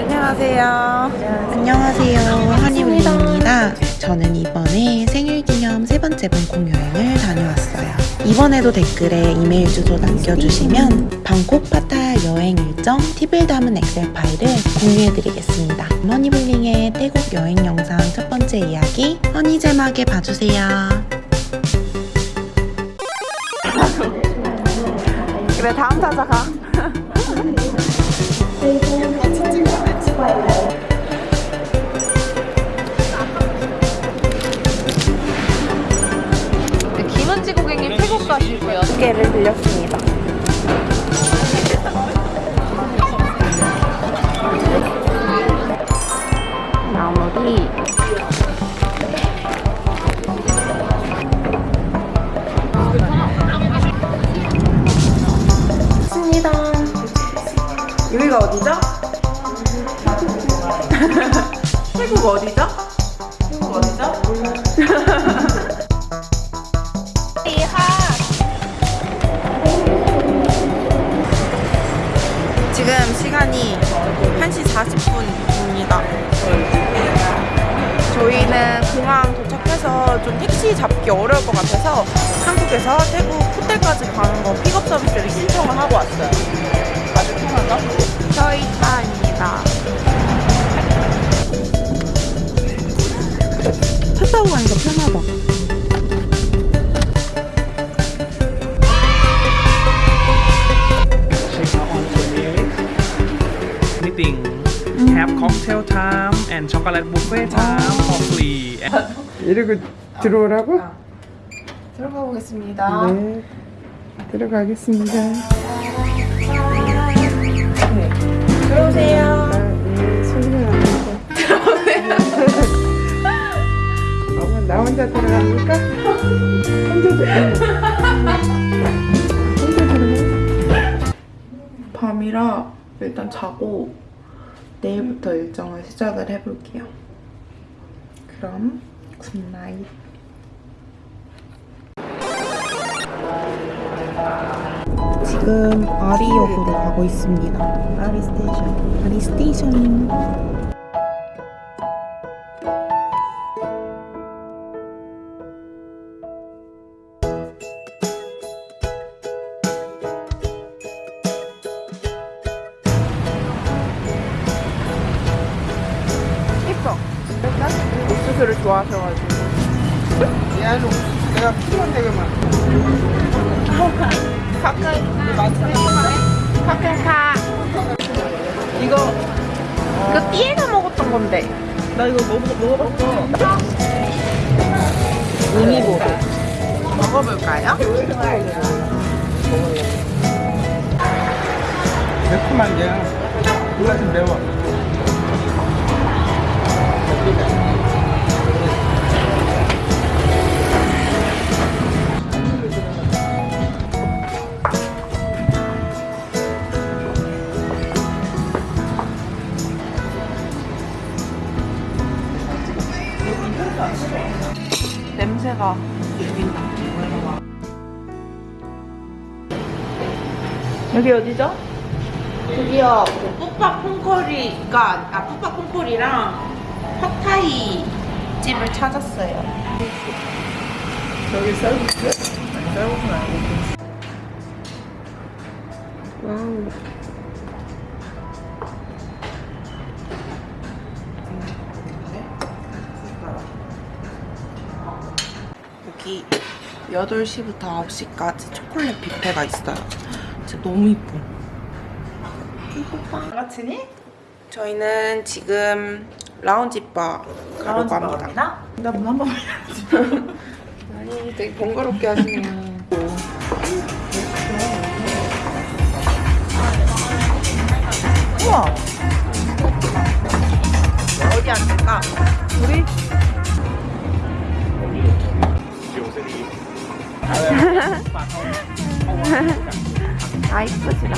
안녕하세요. 안녕하세요. 한이울입니다. 저는 이번에 생일 기념 세 번째 방콕 여행을 다녀왔어요. 이번에도 댓글에 이메일 주소 남겨주시면 방콕 파타야 여행 일정 팁을 담은 엑셀 파일을 공유해드리겠습니다. 허니블링의 태국 여행 영상 첫 번째 이야기 허니제막에 봐주세요. 그래 다음 타자 가. 김은지 고객님 태국 가시고요. 개를 빌렸습니다. 여기가 어디죠? 태국 어디죠? 태국 어디죠? 지금 시간이 1시 40분입니다. 저희는 공항 도착해서 좀 택시 잡기 어려울 것 같아서 한국에서 태국 호텔까지 가는 거 픽업 서비스를 신청을 하고 왔어요. 아주 편하다. 저희 차입니다. 차 타고 가니까 편하다. have cocktail time and chocolate buffet time for free 이러고 들어오라고? 들어가 보겠습니다. 네. 들어가겠습니다. 들어오세요. 어머, 나 혼자 들어갑니까? 혼자 들어가. 밤이라 일단 자고 내일부터 일정을 시작을 해볼게요. 그럼 good night. 지금 아리역으로 가고 있습니다. 아리 스테이션. 아리 스테이션. 예뻐. 옥수수를 좋아하셔가지고. 얘는 옥수수 내가 필요한 데가 많아. 가끔 가끔 가. 이거 이거 띠에서 먹었던 건데. 나 이거 먹어, 먹어봤어. 우니보로 먹어볼까요? 매콤한 게. 몰라 좀 매워. 냄새가 죽인다. 여기 어디죠? 여기요. 그 뿌빠 콩커리가 아 뿌빠 콩커리랑 팟타이 집을 찾았어요. 저기 쌀국수? 아니, 쌀국수는 아니고. 와우. 8시부터 9시까지 초콜릿 뷔페가 있어요. 진짜 너무 이뻐. 이뻐. 같으니? 저희는 지금 라운지바 가려고 합니다. 나문 한번 아니, 되게 번거롭게 하시네요. 우와! 어디 앉을까? 아, 이쁘지라.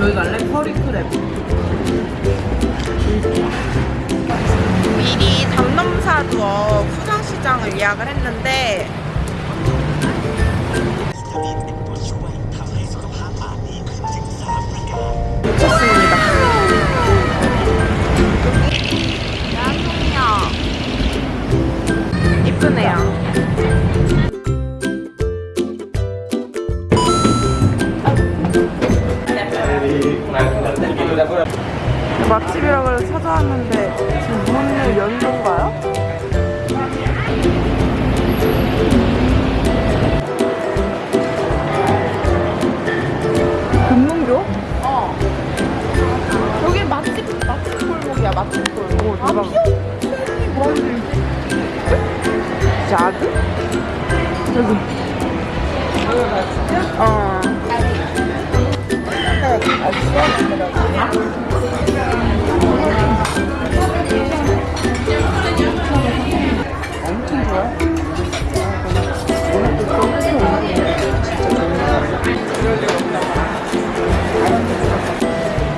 여기 갈래? 커리 크랩. 담넘사두어 수장시장을 예약을 했는데 왔는데 지금 문을 연 건가요? 금문교? 어. 여기 맛집 맛집 골목이야 맛집 골목. 아 피어니 뭔데? 자드? 여기. 어.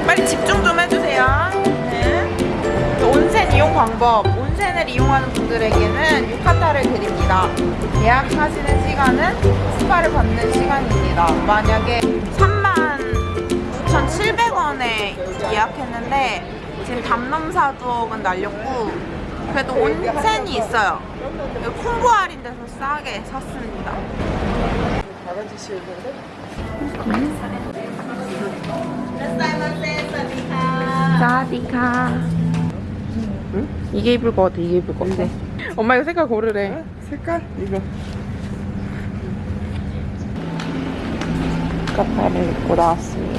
빨리 집중 좀 해주세요. 네. 온센 이용 방법. 온센을 이용하는 분들에게는 유카타를 드립니다. 예약하시는 시간은 스파를 받는 시간입니다. 만약에 39,700원에 예약했는데 지금 담넘사두억은 날렸고 그래도 온센이 있어요. 콤보 할인 돼서 싸게 샀습니다. 사디카. 이게 입을 것 같아. 이게 입을 것 같아. 엄마 이거 색깔 고르래. 색깔? 이거. 카파를 입고 나왔습니다.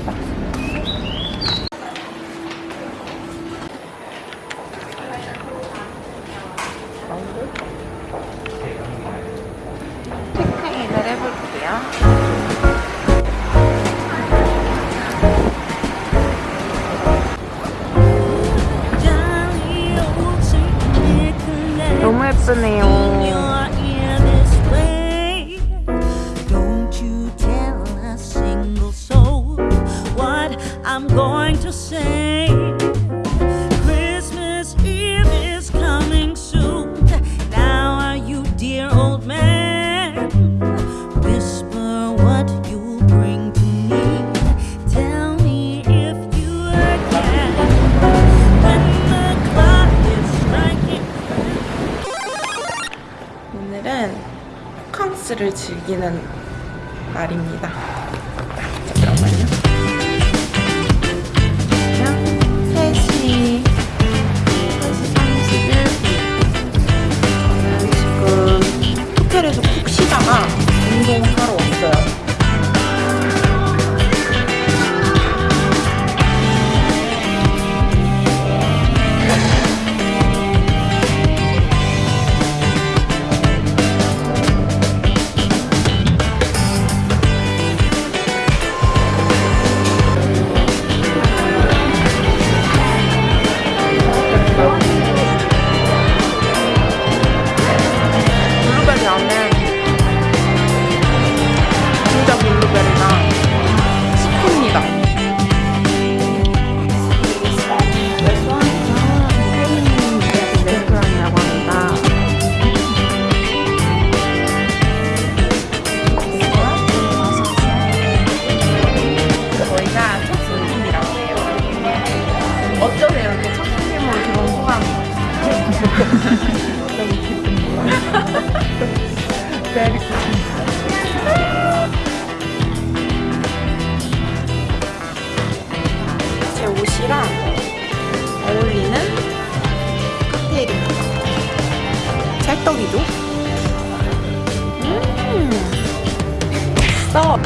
써.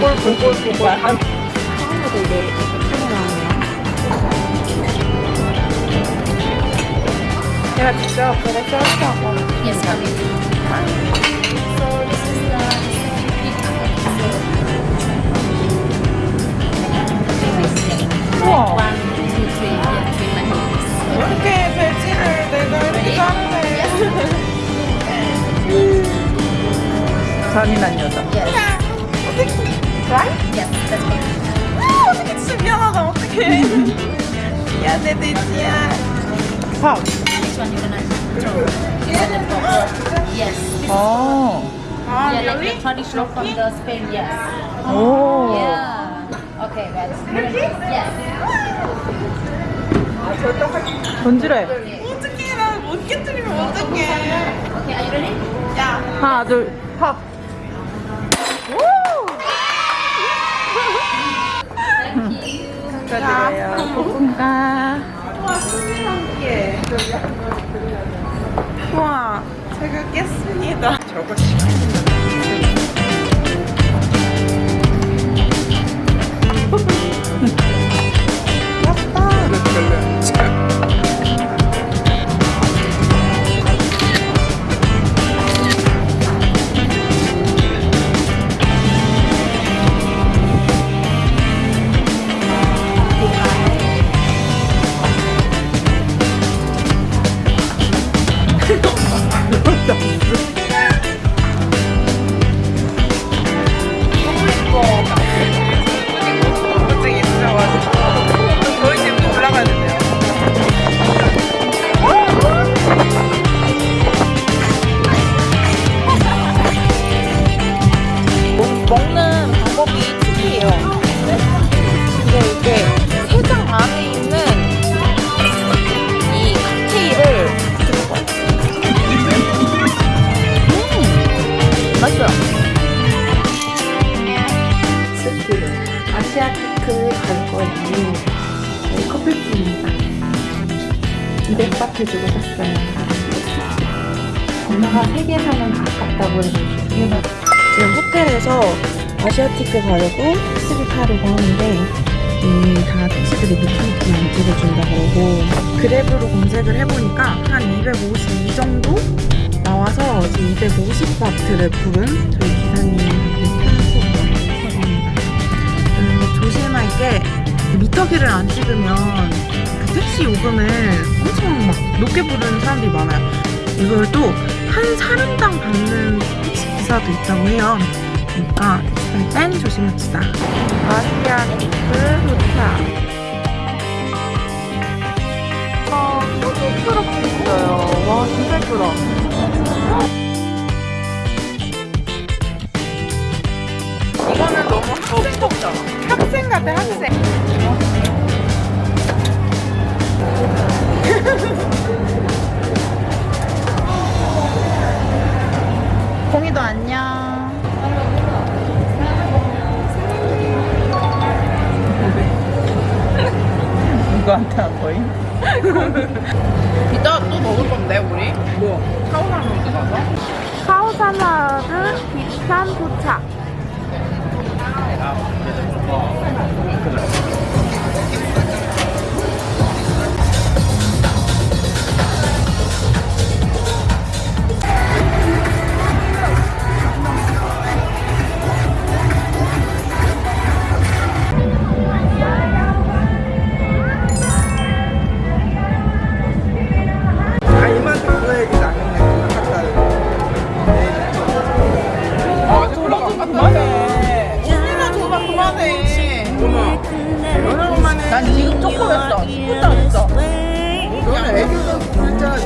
꼴꼴꼴꼴꼴 한 처음으로 이게 예쁘게 나오네요. 제가 직접 그거 썰어서 Yes, coming. 어. 아, yeah, like the traditional from the Spain. Yes. 오. Yeah. Okay, guys. Yes. 던지래. 어떡해, 나못 깨뜨리면 어떡해. Okay, are you ready? 하나, 둘, 팝. Thank you. 축하드려요. 와, 신기해. 엄마가 3개 사면 아깝다고 해서 2개 샀어요. 지금 호텔에서 아시아티크 가려고 택시를 타려고 하는데 음, 다 택시들이 느낌있게 안 찍어준다 그러고 그랩으로 검색을 해보니까 한 252 정도 나와서 지금 250바트를 부른 저희 기사님한테 편수 감사합니다. 음, 조심할 게 미터기를 안 찍으면 그 택시 요금을 엄청 막 높게 부르는 사람들이 많아요. 이걸 또 한 사람당 받는 기사도 있다고 해요. 그러니까 땐 조심합시다. 아시아티크 도착. 아, 푸드트럭도 있어요. 와, 진짜 예쁘다. 이거는 너무 학생복이잖아. 학생 같아, 학생.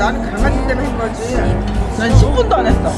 나는 강아지 때문에 한 거지 난 10분도 안 했어.